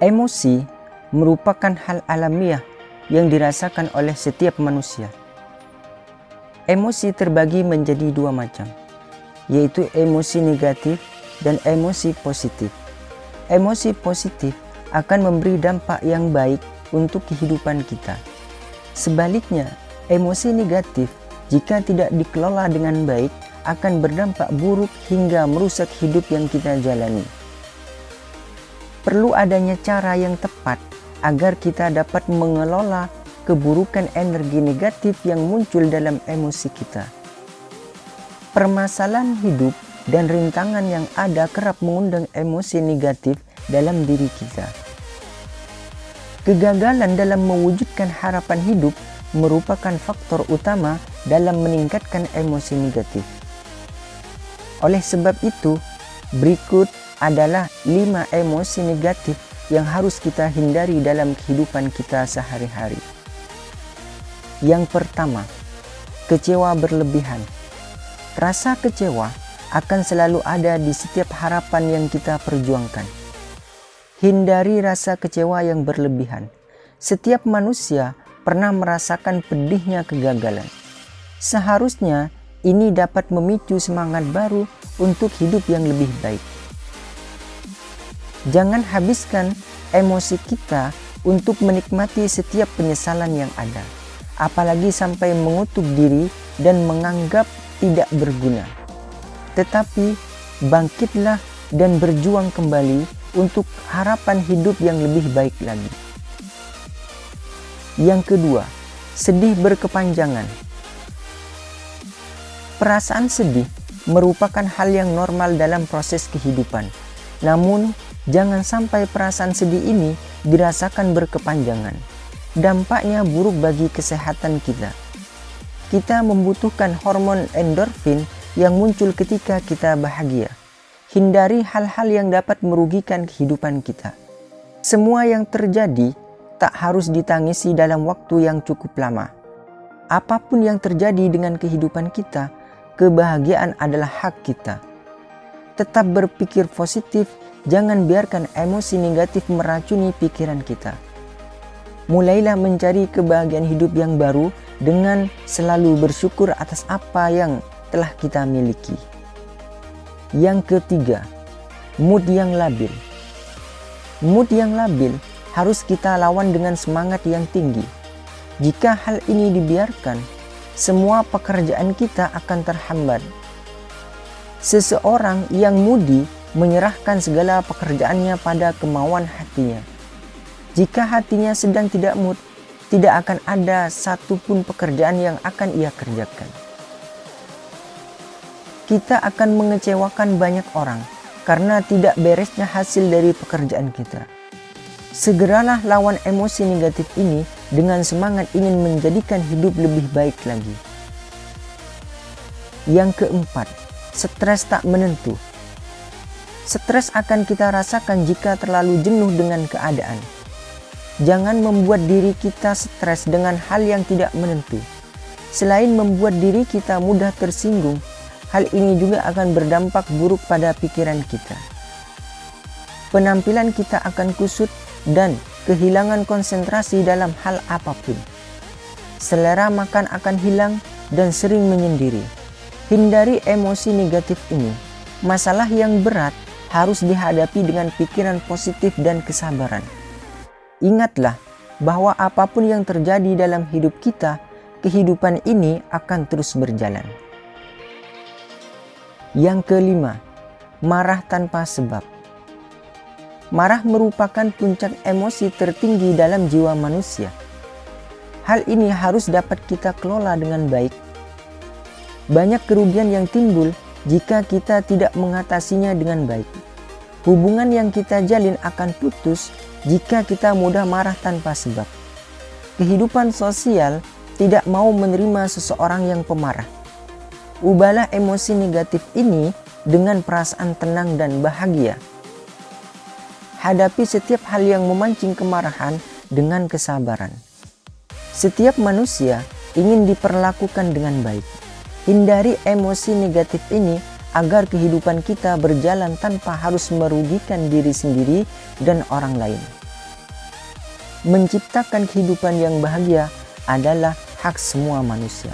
Emosi merupakan hal alamiah yang dirasakan oleh setiap manusia. Emosi terbagi menjadi dua macam, yaitu emosi negatif dan emosi positif. Emosi positif akan memberi dampak yang baik untuk kehidupan kita. Sebaliknya, emosi negatif jika tidak dikelola dengan baik akan berdampak buruk hingga merusak hidup yang kita jalani perlu adanya cara yang tepat agar kita dapat mengelola keburukan energi negatif yang muncul dalam emosi kita. Permasalahan hidup dan rintangan yang ada kerap mengundang emosi negatif dalam diri kita. Kegagalan dalam mewujudkan harapan hidup merupakan faktor utama dalam meningkatkan emosi negatif. Oleh sebab itu, berikut adalah lima emosi negatif yang harus kita hindari dalam kehidupan kita sehari-hari. Yang pertama, kecewa berlebihan. Rasa kecewa akan selalu ada di setiap harapan yang kita perjuangkan. Hindari rasa kecewa yang berlebihan. Setiap manusia pernah merasakan pedihnya kegagalan. Seharusnya ini dapat memicu semangat baru untuk hidup yang lebih baik. Jangan habiskan emosi kita untuk menikmati setiap penyesalan yang ada, apalagi sampai mengutuk diri dan menganggap tidak berguna. Tetapi bangkitlah dan berjuang kembali untuk harapan hidup yang lebih baik lagi. Yang kedua, sedih berkepanjangan. Perasaan sedih merupakan hal yang normal dalam proses kehidupan. Namun, Jangan sampai perasaan sedih ini dirasakan berkepanjangan. Dampaknya buruk bagi kesehatan kita. Kita membutuhkan hormon endorfin yang muncul ketika kita bahagia. Hindari hal-hal yang dapat merugikan kehidupan kita. Semua yang terjadi tak harus ditangisi dalam waktu yang cukup lama. Apa pun yang terjadi dengan kehidupan kita, kebahagiaan adalah hak kita. Tetap berpikir positif Jangan biarkan emosi negatif meracuni pikiran kita. Mulailah mencari kebahagiaan hidup yang baru dengan selalu bersyukur atas apa yang telah kita miliki. Yang ketiga, mood yang labil. Mood yang labil harus kita lawan dengan semangat yang tinggi. Jika hal ini dibiarkan, semua pekerjaan kita akan terhambat. Seseorang yang moody menyerahkan segala pekerjaannya pada kemauan hatinya. Jika hatinya sedang tidak mood, tidak akan ada satupun pekerjaan yang akan ia kerjakan. Kita akan mengecewakan banyak orang karena tidak beresnya hasil dari pekerjaan kita. Segeralah lawan emosi negatif ini dengan semangat ingin menjadikan hidup lebih baik lagi. Yang keempat, stres tak menentu. Stres akan kita rasakan jika terlalu jenuh dengan keadaan. Jangan membuat diri kita stres dengan hal yang tidak menentu. Selain membuat diri kita mudah tersinggung, hal ini juga akan berdampak buruk pada pikiran kita. Penampilan kita akan kusut dan kehilangan konsentrasi dalam hal apa pun. Selera makan akan hilang dan sering menyendiri. Hindari emosi negatif ini. Masalah yang berat harus dihadapi dengan pikiran positif dan kesabaran. Ingatlah bahwa apa pun yang terjadi dalam hidup kita, kehidupan ini akan terus berjalan. Yang kelima, marah tanpa sebab. Marah merupakan puncak emosi tertinggi dalam jiwa manusia. Hal ini harus dapat kita kelola dengan baik. Banyak kerugian yang timbul jika kita tidak mengatasinya dengan baik. Hubungan yang kita jalin akan putus jika kita mudah marah tanpa sebab. Kehidupan sosial tidak mau menerima seseorang yang pemarah. Ubahlah emosi negatif ini dengan perasaan tenang dan bahagia. Hadapi setiap hal yang memancing kemarahan dengan kesabaran. Setiap manusia ingin diperlakukan dengan baik. Hindari emosi negatif ini agar kehidupan kita berjalan tanpa harus merugikan diri sendiri dan orang lain. menciptakan kehidupan yang bahagia adalah hak semua manusia.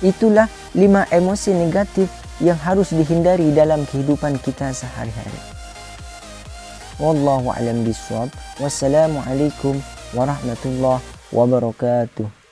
Itulah lima emosi negatif yang harus dihindari dalam kehidupan kita sehari-hari. Wallahu a'lam bishawab. Wassalamualaikum warahmatullahi wabarakatuh.